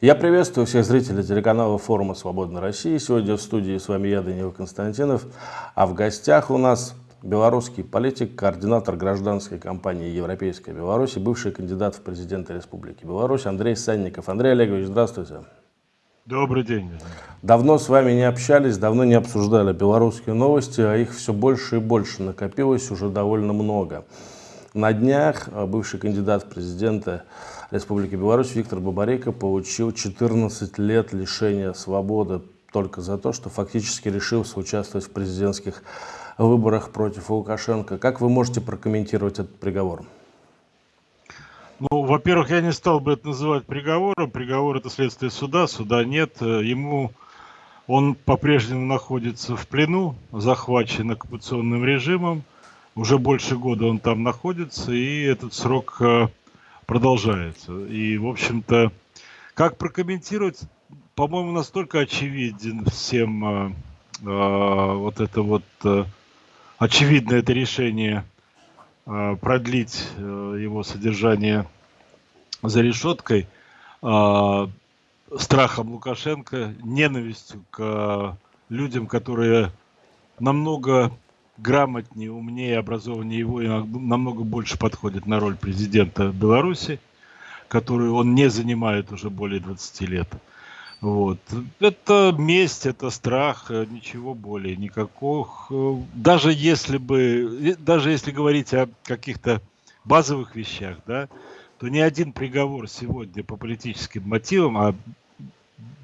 Я приветствую всех зрителей телеканала форума «Свободная Россия». Сегодня в студии с вами я, Данил Константинов, а в гостях у нас белорусский политик, координатор гражданской кампании «Европейская Беларусь» и бывший кандидат в президенты Республики Беларусь Андрей Санников. Андрей Олегович, здравствуйте. Добрый день. Давно с вами не общались, давно не обсуждали белорусские новости, а их все больше и больше накопилось уже довольно много. На днях а, бывший кандидат в президенты Республики Беларусь Виктор Бабарейко получил 14 лет лишения свободы только за то, что фактически решился участвовать в президентских выборах против Лукашенко. Как вы можете прокомментировать этот приговор? Ну, во-первых, я не стал бы это называть приговором. Приговор это следствие суда, суда нет. Ему он по-прежнему находится в плену, захвачен оккупационным режимом. Уже больше года он там находится, и этот срок э, продолжается. И, в общем-то, как прокомментировать, по-моему, настолько очевиден всем э, э, вот это вот э, очевидно это решение э, продлить э, его содержание за решеткой э, страхом Лукашенко, ненавистью к людям, которые намного грамотнее, умнее, образованнее его и намного больше подходит на роль президента Беларуси, которую он не занимает уже более 20 лет. Вот. Это месть, это страх, ничего более, никаких. Даже если бы, даже если говорить о каких-то базовых вещах, да, то ни один приговор сегодня по политическим мотивам, а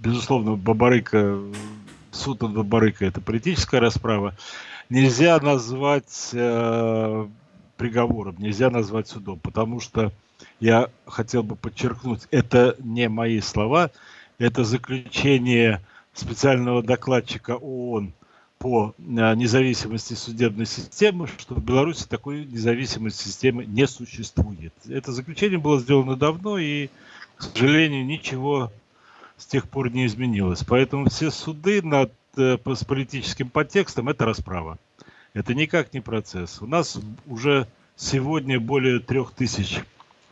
безусловно Бабарыка, суд над Бабарыка это политическая расправа, нельзя назвать э, приговором, нельзя назвать судом, потому что я хотел бы подчеркнуть, это не мои слова, это заключение специального докладчика ООН по э, независимости судебной системы, что в Беларуси такой независимой системы не существует. Это заключение было сделано давно, и, к сожалению, ничего с тех пор не изменилось. Поэтому все суды над с политическим подтекстом, это расправа. Это никак не процесс. У нас уже сегодня более трех тысяч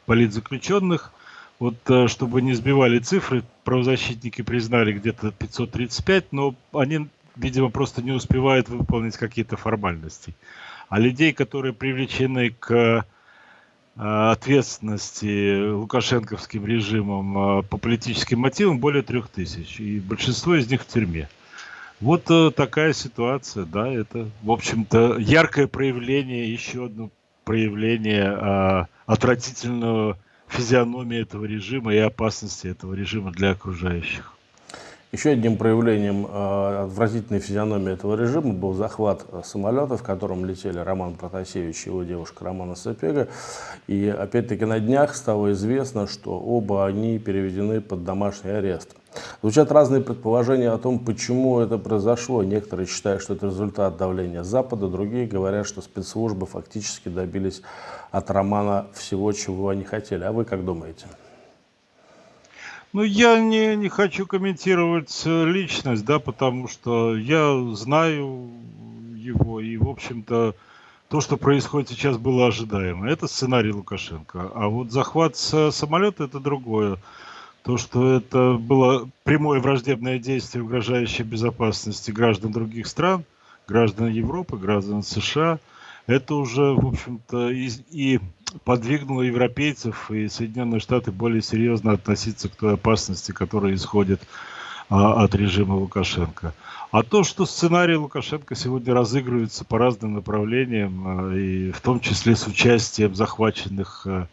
политзаключенных. Вот э, чтобы не сбивали цифры, правозащитники признали где-то 535, но они, видимо, просто не успевают выполнить какие-то формальности. А людей, которые привлечены к э, ответственности лукашенковским режимом по политическим мотивам более трех тысяч. И большинство из них в тюрьме. Вот э, такая ситуация, да, это, в общем-то, яркое проявление, еще одно проявление э, отвратительного физиономии этого режима и опасности этого режима для окружающих. Еще одним проявлением э, отвратительной физиономии этого режима был захват э, самолета, в котором летели Роман Протасевич и его девушка Романа Сапега. И опять-таки на днях стало известно, что оба они переведены под домашний арест. Звучат разные предположения о том, почему это произошло. Некоторые считают, что это результат давления Запада, другие говорят, что спецслужбы фактически добились от Романа всего, чего они хотели. А вы как думаете? Ну, я не, не хочу комментировать э, личность, да, потому что я знаю его, и, в общем-то, то, что происходит сейчас, было ожидаемо. Это сценарий Лукашенко. А вот захват самолета – это другое. То, что это было прямое враждебное действие, угрожающее безопасности граждан других стран, граждан Европы, граждан США, это уже, в общем-то, и, и подвигнуло европейцев и Соединенные Штаты более серьезно относиться к той опасности, которая исходит а, от режима Лукашенко. А то, что сценарий Лукашенко сегодня разыгрывается по разным направлениям, а, и в том числе с участием захваченных а,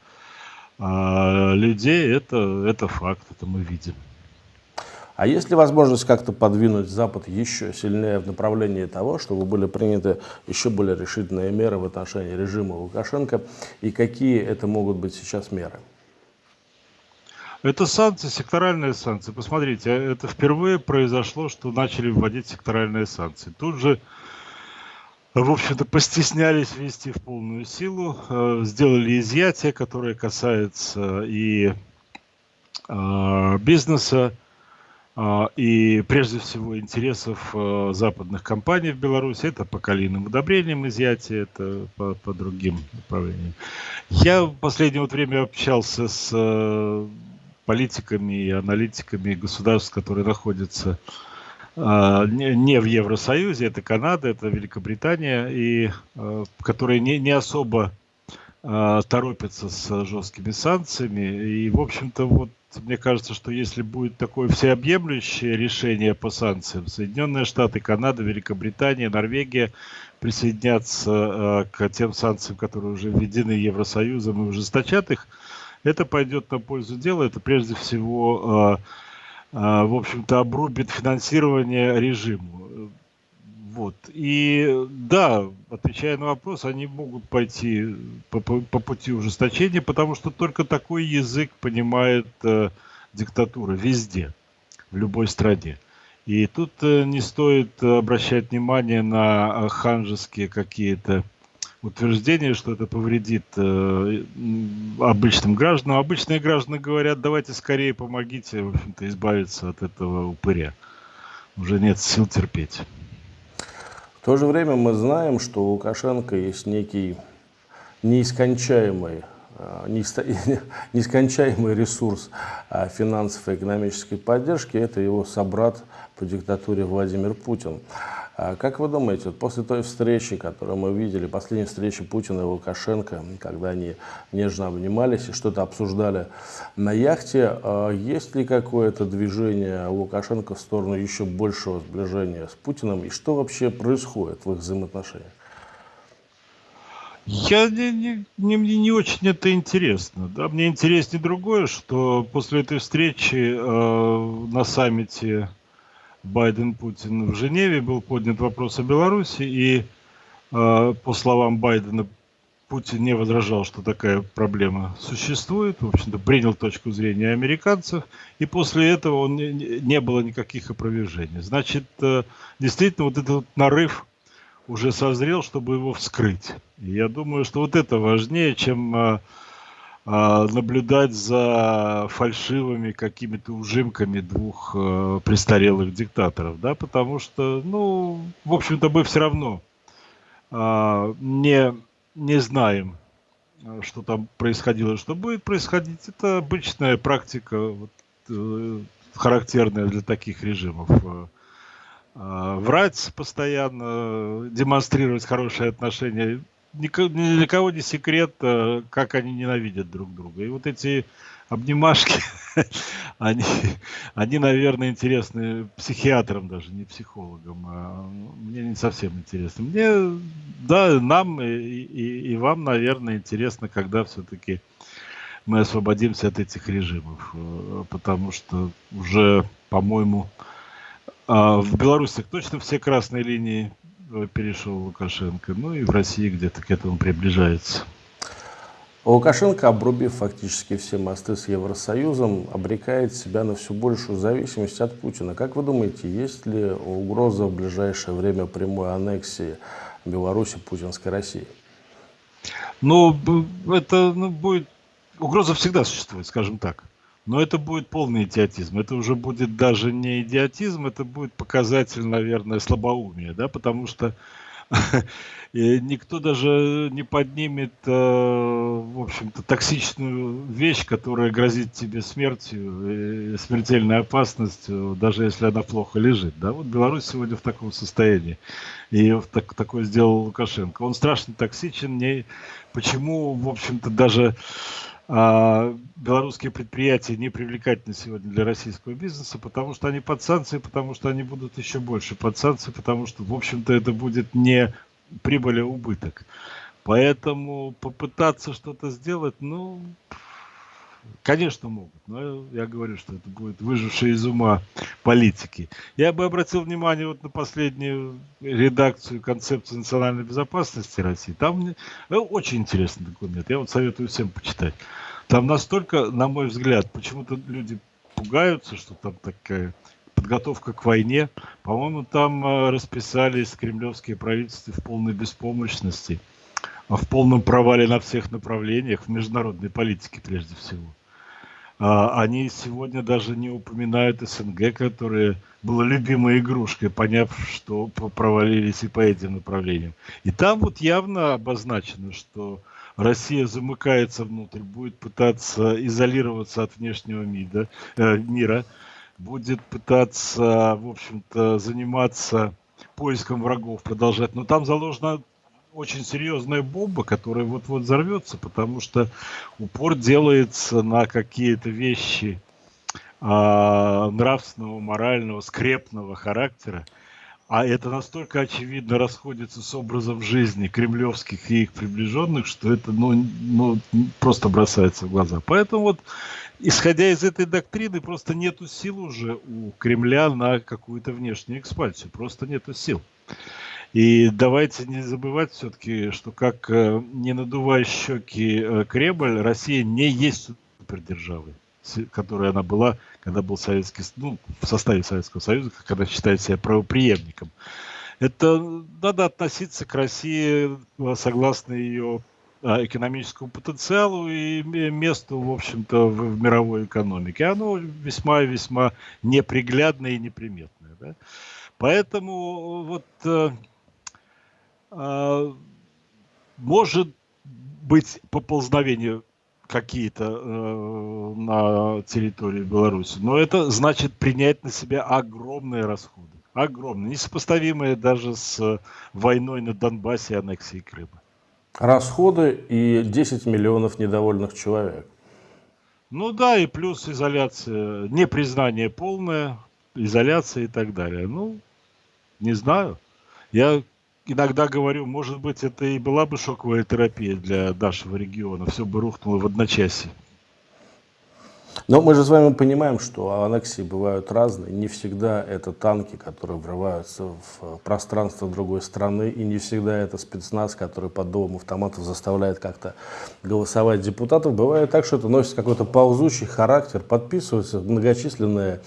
а людей, это, это факт, это мы видим. А есть ли возможность как-то подвинуть Запад еще сильнее в направлении того, чтобы были приняты еще более решительные меры в отношении режима Лукашенко? И какие это могут быть сейчас меры? Это санкции, секторальные санкции. Посмотрите, это впервые произошло, что начали вводить секторальные санкции. Тут же, в общем-то, постеснялись ввести в полную силу, э, сделали изъятие, которое касается и э, бизнеса, а, и прежде всего интересов э, западных компаний в Беларуси. Это по калийным удобрениям изъятие, это по, по другим направлениям. Я в последнее время общался с э, политиками и аналитиками государств, которые находятся а, не в Евросоюзе, это Канада, это Великобритания, и которые не, не особо торопятся с жесткими санкциями. И, в общем-то, вот мне кажется, что если будет такое всеобъемлющее решение по санкциям, Соединенные Штаты, Канада, Великобритания, Норвегия присоединятся к тем санкциям, которые уже введены Евросоюзом и ужесточат их, это пойдет на пользу дела. Это прежде всего, э, э, в общем-то, обрубит финансирование режиму. Вот. И да, отвечая на вопрос, они могут пойти по, по, по пути ужесточения, потому что только такой язык понимает э, диктатура везде, в любой стране. И тут э, не стоит обращать внимание на ханжеские какие-то утверждение, что это повредит э, обычным гражданам. Обычные граждане говорят, давайте скорее помогите, в избавиться от этого упыря. Уже нет сил терпеть. В то же время мы знаем, что у Лукашенко есть некий неискончаемый нескончаемый ресурс э, финансовой и экономической поддержки – это его собрат по диктатуре Владимир Путин. А как вы думаете, после той встречи, которую мы видели, последней встречи Путина и Лукашенко, когда они нежно обнимались и что-то обсуждали на яхте, есть ли какое-то движение Лукашенко в сторону еще большего сближения с Путиным? И что вообще происходит в их взаимоотношениях? Я не, не, не, мне не очень это интересно. Да? Мне интереснее другое, что после этой встречи э, на саммите Байден-Путин в Женеве был поднят вопрос о Беларуси, и э, по словам Байдена, Путин не возражал, что такая проблема существует, в общем-то, принял точку зрения американцев, и после этого он не, не было никаких опровержений. Значит, э, действительно, вот этот нарыв уже созрел, чтобы его вскрыть. И я думаю, что вот это важнее, чем э, а, наблюдать за фальшивыми какими-то ужимками двух э, престарелых диктаторов, да, потому что, ну, в общем-то, мы все равно э, не, не знаем, что там происходило, что будет происходить. Это обычная практика, вот, э, характерная для таких режимов. Э, врать постоянно, демонстрировать хорошие отношения ни для кого не секрет, э, как они ненавидят друг друга. И вот эти обнимашки, они, они, наверное, интересны психиатрам даже, не психологам. А мне не совсем интересно. Мне, да, нам и, и, и вам, наверное, интересно, когда все-таки мы освободимся от этих режимов. Э, потому что уже, по-моему, а, в Беларуси точно все красные линии перешел Лукашенко, ну и в России где-то к этому приближается. Лукашенко, обрубив фактически все мосты с Евросоюзом, обрекает себя на все большую зависимость от Путина. Как вы думаете, есть ли угроза в ближайшее время прямой аннексии Беларуси путинской России? Ну, это ну, будет... Угроза всегда существует, скажем так. Но это будет полный идиотизм. Это уже будет даже не идиотизм, это будет показатель, наверное, слабоумия, да, потому что никто даже не поднимет, э, в общем-то, токсичную вещь, которая грозит тебе смертью, смертельной опасностью, даже если она плохо лежит. Да? Вот Беларусь сегодня в таком состоянии. И так, такое сделал Лукашенко. Он страшно токсичен. Не... Почему, в общем-то, даже белорусские предприятия не привлекательны сегодня для российского бизнеса, потому что они под санкции, потому что они будут еще больше под санкции, потому что, в общем-то, это будет не прибыль, а убыток. Поэтому попытаться что-то сделать, ну, конечно, могут. Но я говорю, что это будет выжившие из ума политики. Я бы обратил внимание вот на последнюю редакцию концепции национальной безопасности России. Там э, очень интересный документ. Я вот советую всем почитать. Там настолько, на мой взгляд, почему-то люди пугаются, что там такая подготовка к войне. По-моему, там э, расписались кремлевские правительства в полной беспомощности, в полном провале на всех направлениях, в международной политике прежде всего. А, они сегодня даже не упоминают СНГ, которая была любимой игрушкой, поняв, что провалились и по этим направлениям. И там вот явно обозначено, что Россия замыкается внутрь, будет пытаться изолироваться от внешнего мира, э, мира будет пытаться, в общем-то, заниматься поиском врагов, продолжать. Но там заложена очень серьезная бомба, которая вот-вот взорвется, потому что упор делается на какие-то вещи а, нравственного, морального, скрепного характера, а это настолько очевидно расходится с образом жизни кремлевских и их приближенных, что это ну, ну, просто бросается в глаза. Поэтому вот, исходя из этой доктрины, просто нету сил уже у Кремля на какую-то внешнюю экспансию. Просто нету сил. И давайте не забывать все-таки, что как э, не надувая щеки э, Кремль, Россия не есть супердержавой которой она была, когда был Советский, ну, в составе Советского Союза, когда считает себя правоприемником. Это надо относиться к России э, согласно ее экономическому потенциалу и месту, в общем-то, в, в мировой экономике. Оно весьма весьма неприглядное и неприметное. Да? Поэтому вот может быть поползновение какие-то э, на территории Беларуси. Но это значит принять на себя огромные расходы. Огромные, несопоставимые даже с войной на Донбассе и аннексией Крыма. Расходы и 10 миллионов недовольных человек. Ну да, и плюс изоляция, непризнание полное, изоляция и так далее. Ну, не знаю. Я иногда говорю, может быть, это и была бы шоковая терапия для нашего региона. Все бы рухнуло в одночасье. Но мы же с вами понимаем, что аннексии бывают разные. Не всегда это танки, которые врываются в пространство другой страны, и не всегда это спецназ, который под дулом автоматов заставляет как-то голосовать депутатов. Бывает так, что это носит какой-то ползущий характер, подписываются многочисленные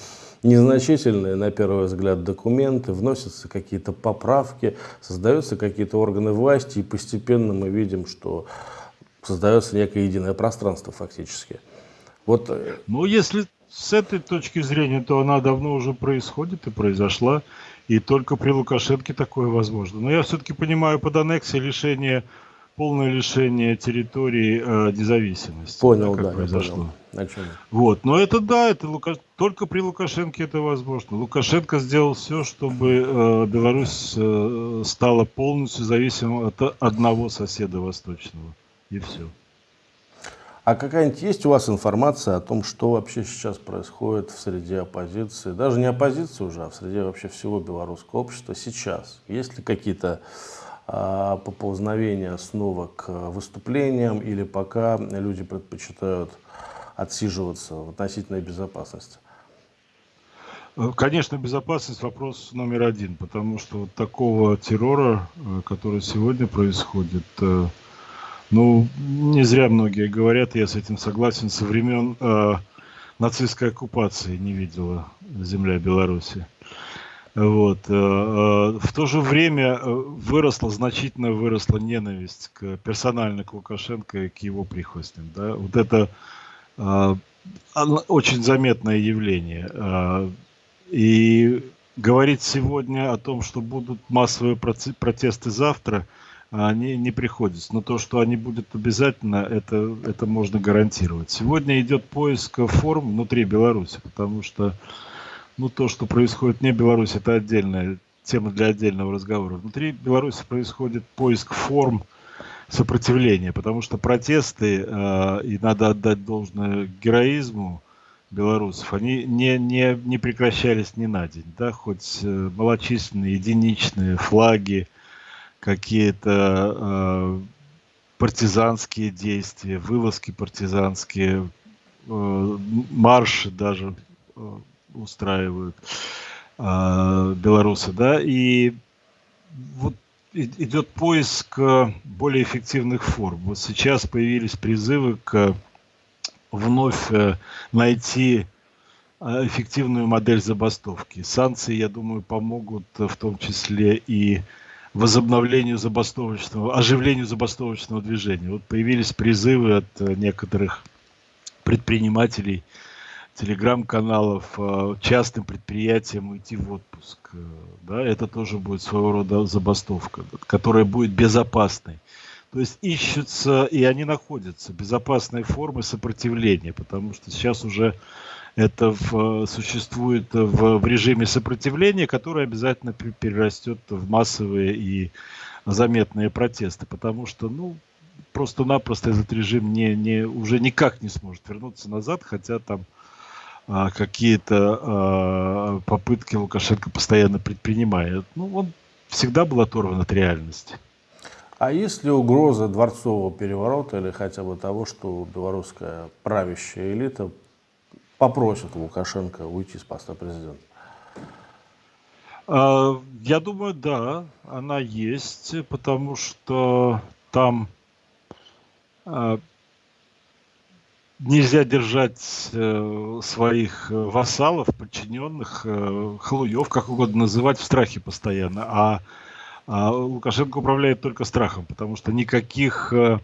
незначительные, на первый взгляд, документы, вносятся какие-то поправки, создаются какие-то органы власти, и постепенно мы видим, что создается некое единое пространство фактически. Вот. Э, ну, если с этой точки зрения, то она давно уже происходит и произошла, и только при Лукашенке такое возможно. Но я все-таки понимаю под аннексией лишение полное лишение территории э, независимости. Понял, да, как да произошло. Понял. Вот, но это да, это Лука... только при Лукашенке это возможно. Лукашенко сделал все, чтобы э, Беларусь э, стала полностью зависимой от одного соседа восточного, и все. А какая-нибудь есть у вас информация о том, что вообще сейчас происходит в среде оппозиции, даже не оппозиции уже, а в среде вообще всего белорусского общества сейчас? Есть ли какие-то а, поползновения снова к выступлениям или пока люди предпочитают отсиживаться в относительной безопасности? Э, конечно, безопасность вопрос номер один, потому что вот такого террора, э, который сегодня происходит, э, ну, не зря многие говорят, я с этим согласен, со времен э, нацистской оккупации не видела земля Беларуси. Вот. Э, э, в то же время э, выросла, значительно выросла ненависть к, персонально к Лукашенко и к его прихвостням. Да? Вот это очень заметное явление. И говорить сегодня о том, что будут массовые протесты завтра, не, не приходится. Но то, что они будут обязательно, это, это можно гарантировать. Сегодня идет поиск форм внутри Беларуси, потому что ну, то, что происходит не в Беларуси, это отдельная тема для отдельного разговора. Внутри Беларуси происходит поиск форм сопротивления, потому что протесты, э, и надо отдать должное героизму белорусов, они не, не, не прекращались ни на день. Да? Хоть э, малочисленные, единичные флаги, какие-то э, партизанские действия, вылазки партизанские, э, марши даже э, устраивают э, белорусы, да, и вот идет поиск более эффективных форм. Вот сейчас появились призывы к вновь э, найти а, эффективную модель забастовки. Санкции, я думаю, помогут в том числе и возобновлению забастовочного, оживлению забастовочного движения. Вот появились призывы от некоторых предпринимателей телеграм-каналов э, частным предприятиям уйти в отпуск. Э, да, это тоже будет своего рода забастовка, которая будет безопасной. То есть ищутся, и они находятся, безопасные формы сопротивления, потому что сейчас уже это в, существует в, в режиме сопротивления, который обязательно перерастет в массовые и заметные протесты, потому что, ну, просто-напросто этот режим не, не, уже никак не сможет вернуться назад, хотя там какие-то а, попытки Лукашенко постоянно предпринимает. Ну, он всегда был оторван от реальности. А есть ли угроза дворцового переворота или хотя бы того, что белорусская правящая элита попросит Лукашенко уйти с поста президента? А, я думаю, да, она есть, потому что там а, нельзя держать э, своих вассалов, подчиненных, э, халуев, как угодно называть, в страхе постоянно. А, а Лукашенко управляет только страхом, потому что никаких, э,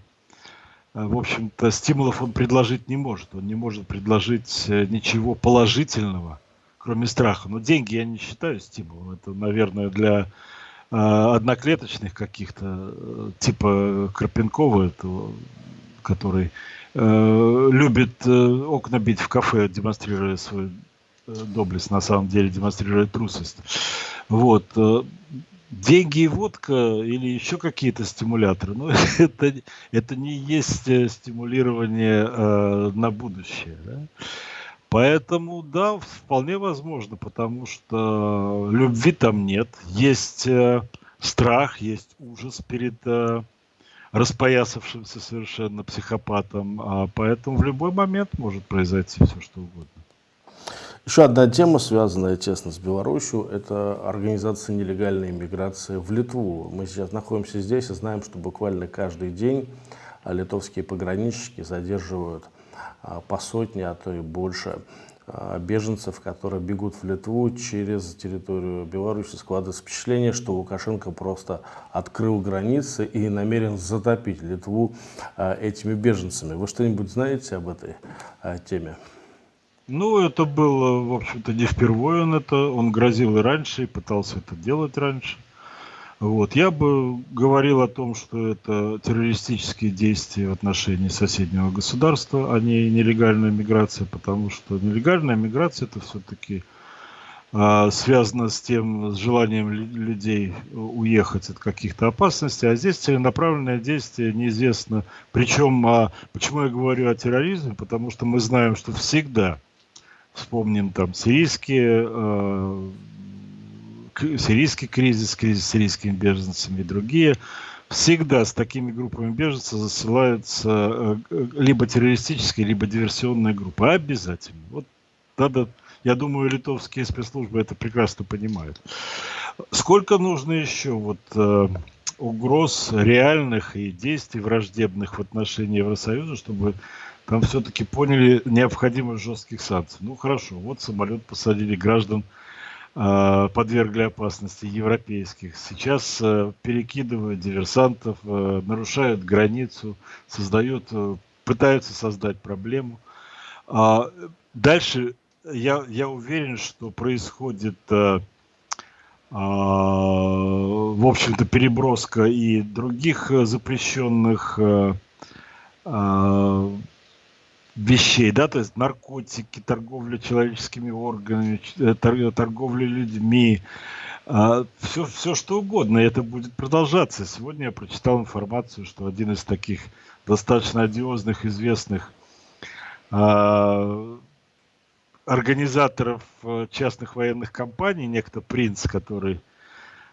в общем-то, стимулов он предложить не может. Он не может предложить ничего положительного, кроме страха. Но деньги я не считаю стимулом. Это, наверное, для одноклеточных каких-то, типа Карпенкова, который э, любит э, окна бить в кафе, демонстрируя свою э, доблесть, на самом деле демонстрируя трусость. Вот. Э, деньги и водка или еще какие-то стимуляторы, ну, это, это не есть э, стимулирование э, на будущее. Да? Поэтому, да, вполне возможно, потому что любви там нет. Есть э, страх, есть ужас перед э, распоясавшимся совершенно психопатом, а поэтому в любой момент может произойти все, что угодно. Еще одна тема, связанная тесно с Беларусью, это организация нелегальной иммиграции в Литву. Мы сейчас находимся здесь и знаем, что буквально каждый день литовские пограничники задерживают а, по сотне, а то и больше беженцев, которые бегут в Литву через территорию Беларуси, складывается впечатление, что Лукашенко просто открыл границы и намерен затопить Литву а, этими беженцами. Вы что-нибудь знаете об этой а, теме? Ну, это было, в общем-то, не впервые он это, он грозил и раньше, и пытался это делать раньше. Вот. Я бы говорил о том, что это террористические действия в отношении соседнего государства, а не нелегальная миграция, потому что нелегальная миграция это все-таки а, связано с тем, с желанием людей уехать от каких-то опасностей, а здесь целенаправленное действие неизвестно. Причем, а, почему я говорю о терроризме, потому что мы знаем, что всегда, вспомним там сирийские а, сирийский кризис, кризис с сирийскими беженцами и другие, всегда с такими группами беженцев засылаются э, либо террористические, либо диверсионные группы. Обязательно. Вот надо, я думаю, литовские спецслужбы это прекрасно понимают. Сколько нужно еще вот э, угроз реальных и действий враждебных в отношении Евросоюза, чтобы там все-таки поняли необходимость жестких санкций. Ну хорошо, вот самолет посадили граждан подвергли опасности европейских. Сейчас э, перекидывают диверсантов, э, нарушают границу, создают, пытаются создать проблему. А дальше я, я уверен, что происходит, в общем-то, переброска и других запрещенных вещей, да, то есть наркотики, торговля человеческими органами, торговля людьми, все, а, все что угодно, и это будет продолжаться. Сегодня я прочитал информацию, что один из таких достаточно одиозных, известных а, организаторов э, частных военных компаний, некто Принц, который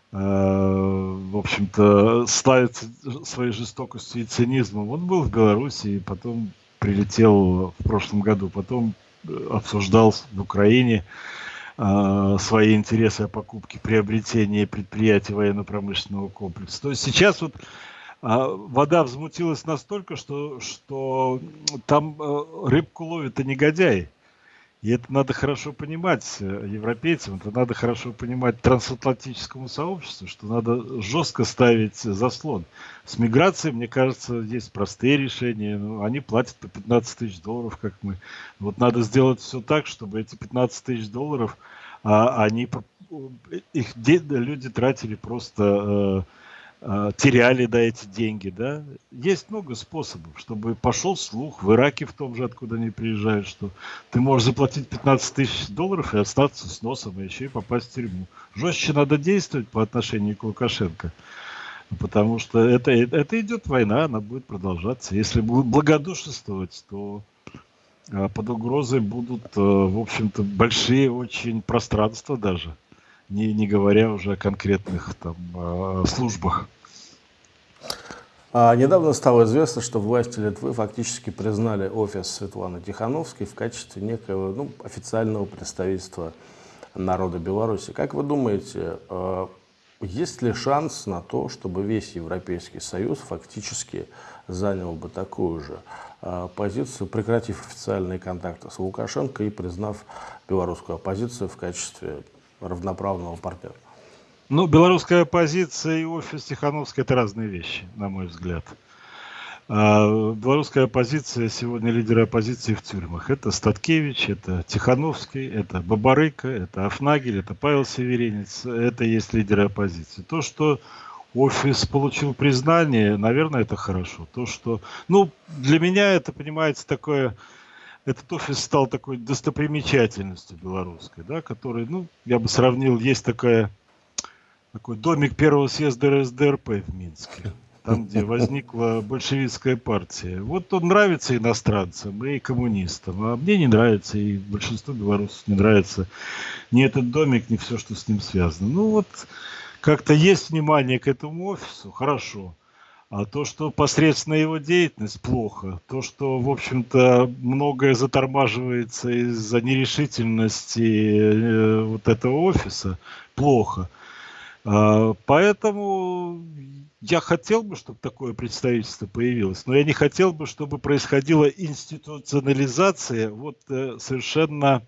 в общем-то, славится своей жестокостью и цинизмом. Он был в Беларуси и потом прилетел в прошлом году, потом э, обсуждал в Украине э, свои интересы о покупке, приобретении предприятий военно-промышленного комплекса. То есть сейчас вот а, вода взмутилась настолько, что, что там э, рыбку ловят и негодяи. И это надо хорошо понимать э, европейцам, это надо хорошо понимать трансатлантическому сообществу, что надо жестко ставить заслон. С миграцией, мне кажется, есть простые решения. Ну, они платят по 15 тысяч долларов, как мы. Вот надо сделать все так, чтобы эти 15 тысяч долларов, а, они, их люди тратили просто э, теряли да, эти деньги, да. Есть много способов, чтобы пошел слух в Ираке в том же, откуда они приезжают, что ты можешь заплатить 15 тысяч долларов и остаться с носом, и еще и попасть в тюрьму. Жестче надо действовать по отношению к Лукашенко. Потому что это, это идет война, она будет продолжаться. Если благодушествовать, то а, под угрозой будут, э, в общем-то, большие очень пространства даже, не, не говоря уже о конкретных там а, службах. А недавно стало известно, что власти Литвы фактически признали офис Светланы Тихановской в качестве некого ну, официального представительства народа Беларуси. Как вы думаете, э, есть ли шанс на то, чтобы весь Европейский Союз фактически занял бы такую же э, позицию, прекратив официальные контакты с Лукашенко и признав белорусскую оппозицию в качестве равноправного партнера? Ну, белорусская оппозиция и офис Тихановской – это разные вещи, на мой взгляд. А белорусская оппозиция, сегодня лидеры оппозиции в тюрьмах. Это Статкевич, это Тихановский, это Бабарыка, это Афнагель, это Павел Северинец. Это есть лидеры оппозиции. То, что офис получил признание, наверное, это хорошо. То, что, ну, для меня это, понимаете, такое, этот офис стал такой достопримечательностью белорусской, да, который, ну, я бы сравнил, есть такая, такой домик первого съезда РСДРП в Минске там, где возникла большевистская партия. Вот он нравится иностранцам и коммунистам, а мне не нравится, и большинству белорусов не нравится ни этот домик, ни все, что с ним связано. Ну вот, как-то есть внимание к этому офису, хорошо. А то, что посредственная его деятельность, плохо. То, что, в общем-то, многое затормаживается из-за нерешительности э, вот этого офиса, плохо. А, поэтому я хотел бы, чтобы такое представительство появилось, но я не хотел бы, чтобы происходила институционализация вот э, совершенно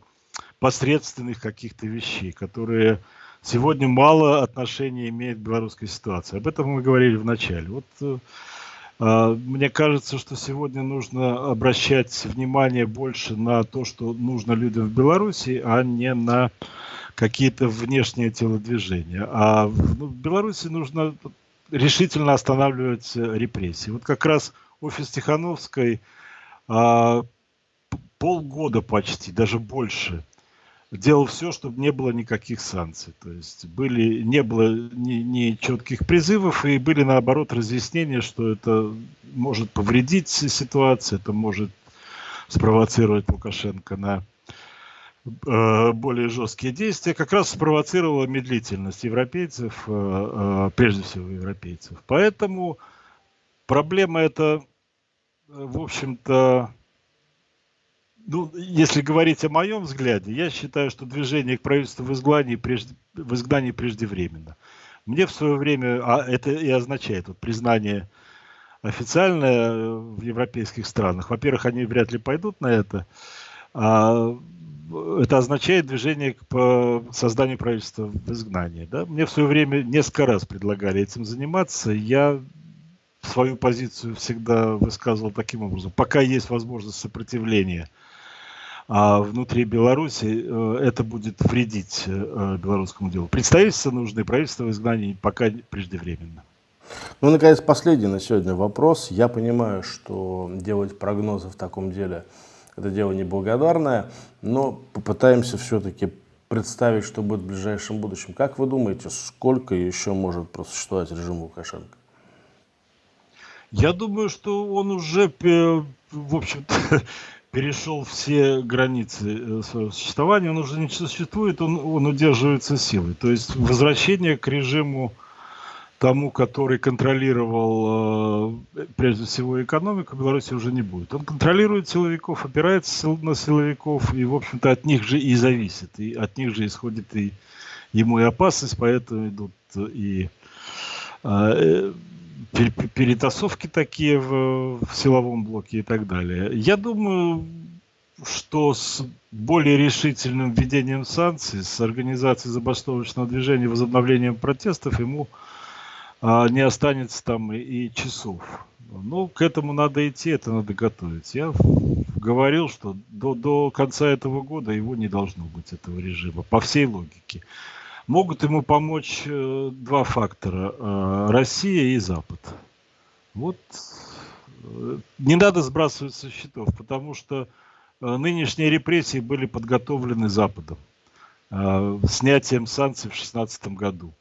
посредственных каких-то вещей, которые сегодня мало отношения имеют к белорусской ситуации. Об этом мы говорили в начале. Вот э, э, мне кажется, что сегодня нужно обращать внимание больше на то, что нужно людям в Беларуси, а не на какие-то внешние телодвижения. А в, ну, Беларуси нужно решительно останавливать репрессии. Вот как раз офис Тихановской а, полгода почти, даже больше, делал все, чтобы не было никаких санкций. То есть были, не было ни, ни четких призывов, и были, наоборот, разъяснения, что это может повредить ситуацию, это может спровоцировать Лукашенко на Э, более жесткие действия, как раз спровоцировала медлительность европейцев, э, э, прежде всего европейцев. Поэтому проблема эта, в общем-то, ну, если говорить о моем взгляде, я считаю, что движение к правительству в изгнании, в изгнании преждевременно. Мне в свое время, а это и означает вот, признание официальное в европейских странах. Во-первых, они вряд ли пойдут на это. А это означает движение по созданию правительства в изгнании. Да? Мне в свое время несколько раз предлагали этим заниматься. Я свою позицию всегда высказывал таким образом. Пока есть возможность сопротивления а внутри Беларуси, э, это будет вредить э, белорусскому делу. Представительство нужно и правительство в изгнании пока преждевременно. Ну, наконец, последний на сегодня вопрос. Я понимаю, что делать прогнозы в таком деле – это дело неблагодарное, но попытаемся все-таки представить, что будет в ближайшем будущем. Как вы думаете, сколько еще может просуществовать режим Лукашенко? Я думаю, что он уже, в общем-то, перешел все границы э, своего существования, он уже не существует, он, он удерживается силой. То есть возвращение к режиму тому, который контролировал э, прежде всего экономику, Беларуси уже не будет. Он контролирует силовиков, опирается на силовиков, и, в общем-то, от них же и зависит. И от них же исходит и ему и опасность, поэтому идут и э, перетасовки такие в, в силовом блоке и так далее. Я думаю, что с более решительным введением санкций, с организацией забастовочного движения, возобновлением протестов ему а не останется там и, и часов. Ну, к этому надо идти, это надо готовить. Я говорил, что до, до конца этого года его не должно быть, этого режима, по всей логике. Могут ему помочь э, два фактора. Э, Россия и Запад. Вот э, не надо сбрасывать со счетов, потому что нынешние репрессии были подготовлены Западом. Снятием санкций в 2016 году.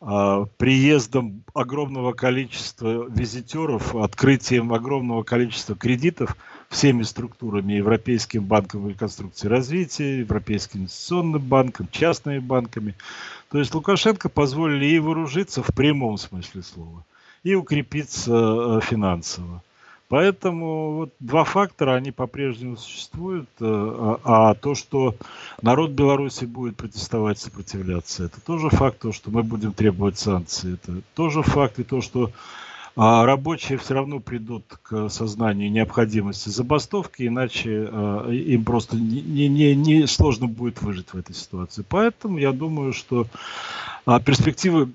Приездом огромного количества визитеров, открытием огромного количества кредитов – всеми структурами, Европейским банком реконструкции и развития, Европейским инвестиционным банком, частными банками. То есть Лукашенко позволили и вооружиться в прямом смысле слова, и укрепиться э, финансово. Поэтому вот два фактора, они по-прежнему существуют. Э, а, а то, что народ Беларуси будет протестовать, сопротивляться, это тоже факт. То, что мы будем требовать санкций, это тоже факт. И то, что а рабочие все равно придут к сознанию необходимости забастовки, иначе э, им просто не, не, не сложно будет выжить в этой ситуации. Поэтому я думаю, что э, перспективы,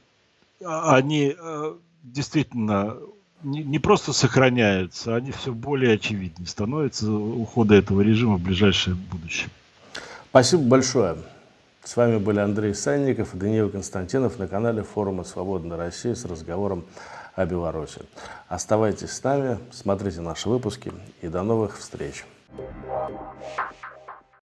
а, они э, действительно не, не просто сохраняются, они все более очевиднее становятся ухода этого режима в ближайшее будущее. Спасибо большое. С вами были Андрей Санников и Даниил Константинов на канале форума «Свободная Россия» с разговором о Беларуси. Оставайтесь с нами, смотрите наши выпуски и до новых встреч. Thank you.